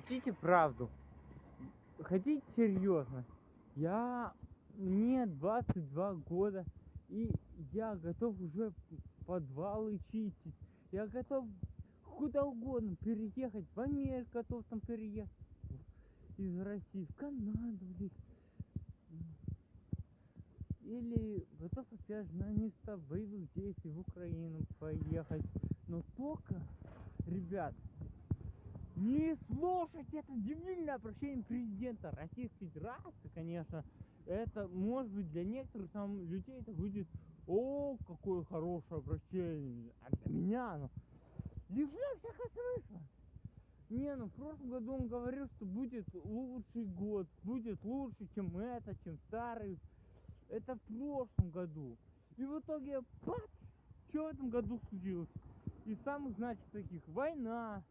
хотите правду? Хотите серьезно? Я... Мне 22 года, и я готов уже подвалы чистить. Я готов куда угодно переехать. В Америку готов там переехать. Из России в Канаду, блядь. Или готов опять же на место боевых действий в Украину поехать. Но только, ребят, не слушать это дебильное обращение президента Российской Федерации, конечно. Это может быть для некоторых там людей это будет о, какое хорошее обращение. А для меня оно лишено всякого смысла. Не, ну в прошлом году он говорил, что будет лучший год, будет лучше, чем это, чем старый. Это в прошлом году. И в итоге, бац, что в этом году случилось? Из самых значит таких война.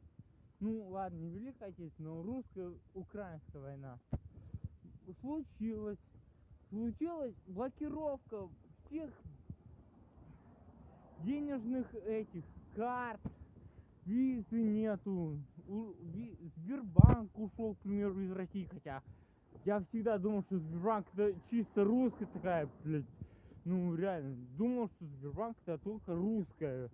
Ну ладно, не Великая Отечественная, но русско-украинская война. Случилось. Случилась блокировка всех денежных этих карт, визы нету. Сбербанк ушел, к примеру, из России, хотя я всегда думал, что Сбербанк это чисто русская такая, блядь. Ну, реально, думал, что Сбербанк это только русская.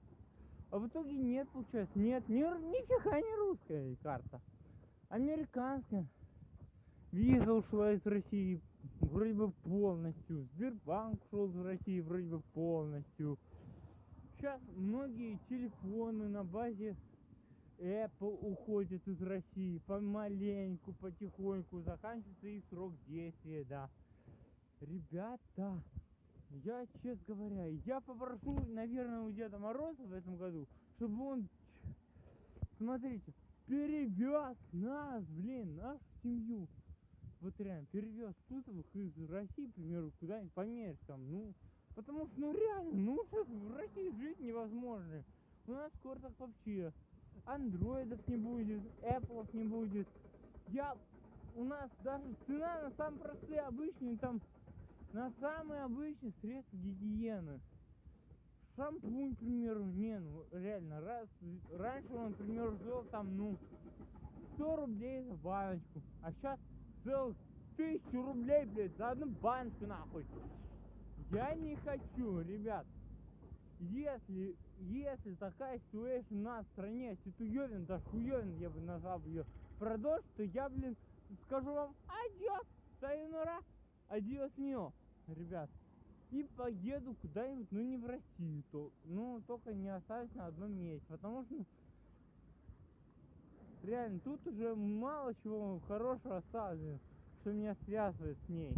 А в итоге нет, получается. Нет, ни, нифига не русская карта. Американская. Виза ушла из России вроде бы полностью. Сбербанк ушел из России вроде бы полностью. Сейчас многие телефоны на базе Apple уходят из России помаленьку, потихоньку, заканчивается их срок действия, да. Ребята, я, честно говоря, я попрошу, наверное, у Деда Мороза в этом году, чтобы он, смотрите, перевез нас, блин, нашу семью. Вот реально, перевез Тутовых из России, к примеру, куда-нибудь померить там, ну, потому что, ну реально, ну, в России жить невозможно. У нас скоро так вообще андроидов не будет, Apple не будет. Я, у нас даже цена на самые простые, обычные, там, на самые обычные средства гигиены. Шампунь, к примеру, не, ну, реально, раз, раньше он, к примеру, стоил там, ну, 100 рублей за баночку, а сейчас целых тысячу рублей, блядь, за одну баночку, нахуй. Я не хочу, ребят если, если такая ситуация в стране, ситуевин, да хуевин, я бы назвал ее, продолжит, то я, блин, скажу вам, adiós, сайонара, adiós mío, ребят. И поеду куда-нибудь, ну не в Россию, то, ну только не оставить на одном месте, потому что, реально, тут уже мало чего хорошего осталось, что меня связывает с ней.